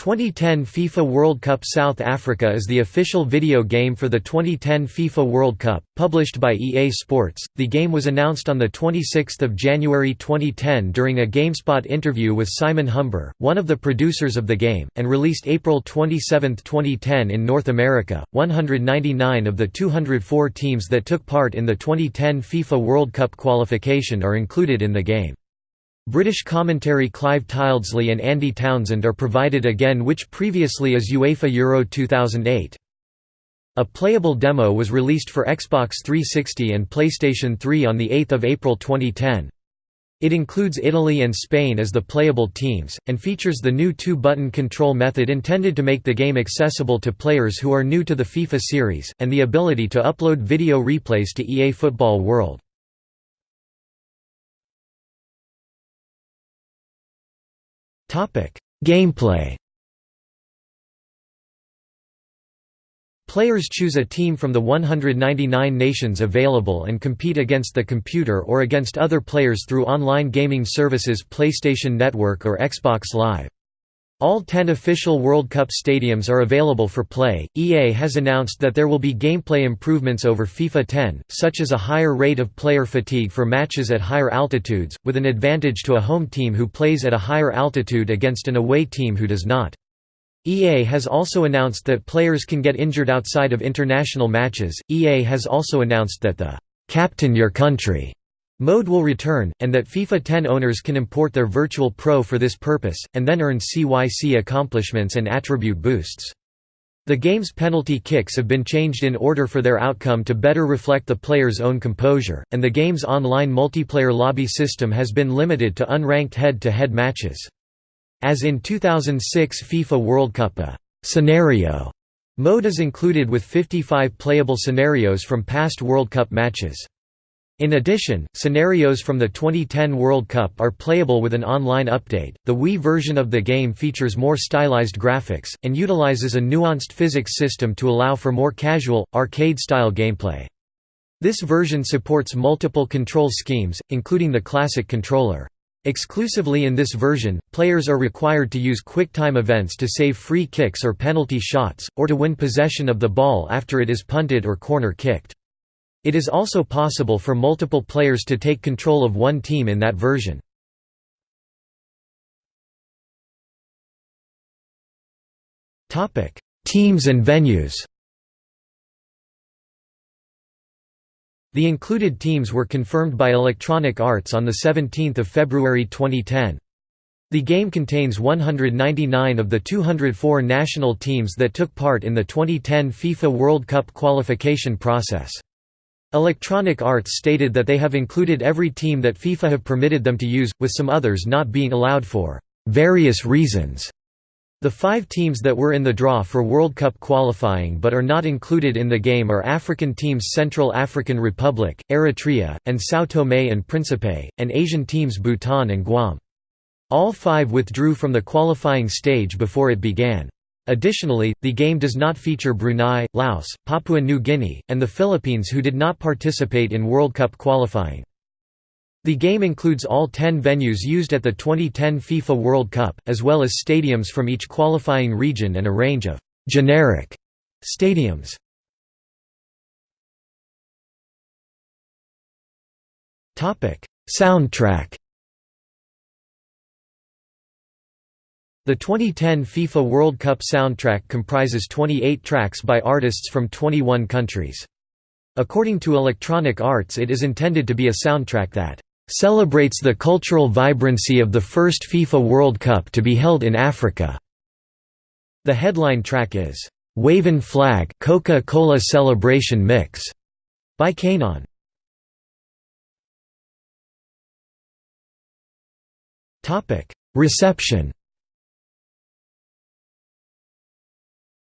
2010 FIFA World Cup South Africa is the official video game for the 2010 FIFA World Cup, published by EA Sports. The game was announced on 26 January 2010 during a GameSpot interview with Simon Humber, one of the producers of the game, and released April 27, 2010 in North America. 199 of the 204 teams that took part in the 2010 FIFA World Cup qualification are included in the game. British commentary Clive Tyldesley and Andy Townsend are provided again which previously as UEFA Euro 2008. A playable demo was released for Xbox 360 and PlayStation 3 on 8 April 2010. It includes Italy and Spain as the playable teams, and features the new two-button control method intended to make the game accessible to players who are new to the FIFA series, and the ability to upload video replays to EA Football World. Gameplay. Players choose a team from the 199 nations available and compete against the computer or against other players through online gaming services PlayStation Network or Xbox Live. All 10 official World Cup stadiums are available for play. EA has announced that there will be gameplay improvements over FIFA 10, such as a higher rate of player fatigue for matches at higher altitudes, with an advantage to a home team who plays at a higher altitude against an away team who does not. EA has also announced that players can get injured outside of international matches. EA has also announced that the Captain Your Country Mode will return, and that FIFA 10 owners can import their Virtual Pro for this purpose, and then earn CYC accomplishments and attribute boosts. The game's penalty kicks have been changed in order for their outcome to better reflect the player's own composure, and the game's online multiplayer lobby system has been limited to unranked head-to-head -head matches. As in 2006 FIFA World Cup a «scenario» mode is included with 55 playable scenarios from past World Cup matches. In addition, scenarios from the 2010 World Cup are playable with an online update. The Wii version of the game features more stylized graphics, and utilizes a nuanced physics system to allow for more casual, arcade style gameplay. This version supports multiple control schemes, including the classic controller. Exclusively in this version, players are required to use quick-time events to save free kicks or penalty shots, or to win possession of the ball after it is punted or corner kicked. It is also possible for multiple players to take control of one team in that version. Teams and venues The included teams were confirmed by Electronic Arts on 17 February 2010. The game contains 199 of the 204 national teams that took part in the 2010 FIFA World Cup qualification process. Electronic Arts stated that they have included every team that FIFA have permitted them to use, with some others not being allowed for various reasons. The five teams that were in the draw for World Cup qualifying but are not included in the game are African teams Central African Republic, Eritrea, and São Tomé and Príncipe, and Asian teams Bhutan and Guam. All five withdrew from the qualifying stage before it began. Additionally, the game does not feature Brunei, Laos, Papua New Guinea, and the Philippines who did not participate in World Cup qualifying. The game includes all 10 venues used at the 2010 FIFA World Cup, as well as stadiums from each qualifying region and a range of «generic» stadiums. Soundtrack The 2010 FIFA World Cup soundtrack comprises 28 tracks by artists from 21 countries. According to Electronic Arts it is intended to be a soundtrack that "...celebrates the cultural vibrancy of the first FIFA World Cup to be held in Africa." The headline track is, "'Wavin' Flag Coca-Cola Celebration Mix' by K'naan. Reception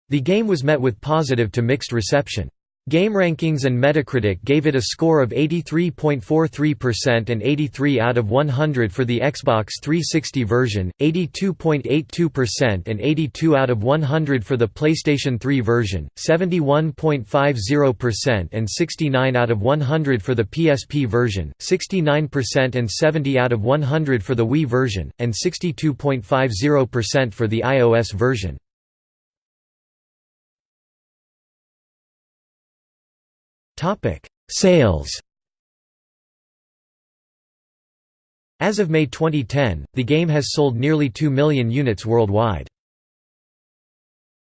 The game was met with positive to mixed reception. GameRankings and Metacritic gave it a score of 83.43% and 83 out of 100 for the Xbox 360 version, 82.82% and 82 out of 100 for the PlayStation 3 version, 71.50% and 69 out of 100 for the PSP version, 69% and 70 out of 100 for the Wii version, and 62.50% for the iOS version. Topic: Sales. As of May 2010, the game has sold nearly 2 million units worldwide.